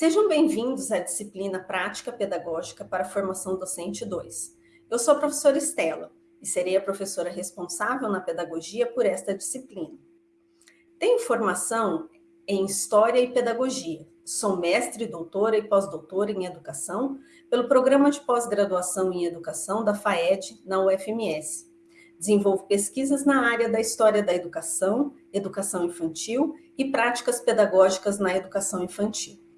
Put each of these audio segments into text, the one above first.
Sejam bem-vindos à disciplina Prática Pedagógica para a Formação Docente 2. Eu sou a professora Estela e serei a professora responsável na pedagogia por esta disciplina. Tenho formação em História e Pedagogia. Sou mestre, doutora e pós-doutora em Educação pelo Programa de Pós-Graduação em Educação da FAED, na UFMS. Desenvolvo pesquisas na área da História da Educação, Educação Infantil e Práticas Pedagógicas na Educação Infantil.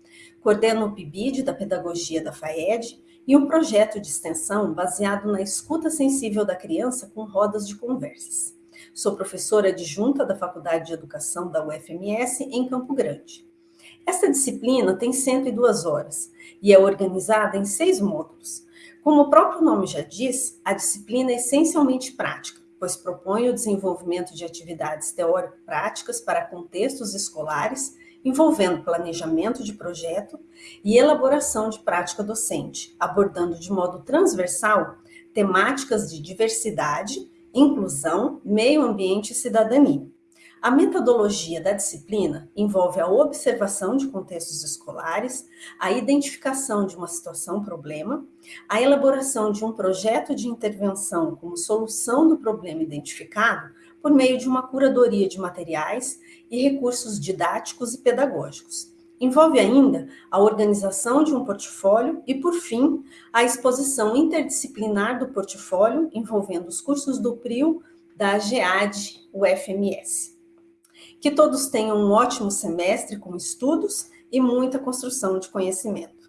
Coordeno o PIBID da Pedagogia da FAED e um projeto de extensão baseado na escuta sensível da criança com rodas de conversas. Sou professora adjunta da Faculdade de Educação da UFMS em Campo Grande. Esta disciplina tem 102 horas e é organizada em seis módulos. Como o próprio nome já diz, a disciplina é essencialmente prática, pois propõe o desenvolvimento de atividades teórico-práticas para contextos escolares, envolvendo planejamento de projeto e elaboração de prática docente, abordando de modo transversal temáticas de diversidade, inclusão, meio ambiente e cidadania. A metodologia da disciplina envolve a observação de contextos escolares, a identificação de uma situação-problema, a elaboração de um projeto de intervenção como solução do problema identificado por meio de uma curadoria de materiais e recursos didáticos e pedagógicos. Envolve ainda a organização de um portfólio e, por fim, a exposição interdisciplinar do portfólio envolvendo os cursos do PRIO, da GEAD, UFMS. Que todos tenham um ótimo semestre com estudos e muita construção de conhecimento.